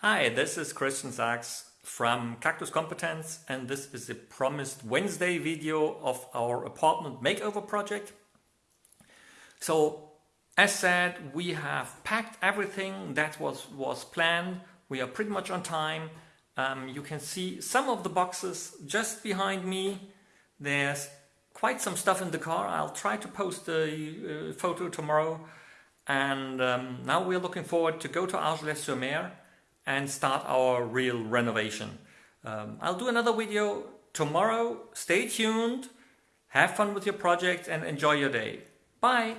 Hi, this is Christian Sachs from Cactus Competence and this is the promised Wednesday video of our apartment makeover project. So as said, we have packed everything that was, was planned. We are pretty much on time. Um, you can see some of the boxes just behind me. There's quite some stuff in the car. I'll try to post a uh, photo tomorrow. And um, now we're looking forward to go to Argelès-sur-Mer and start our real renovation. Um, I'll do another video tomorrow. Stay tuned, have fun with your project and enjoy your day. Bye!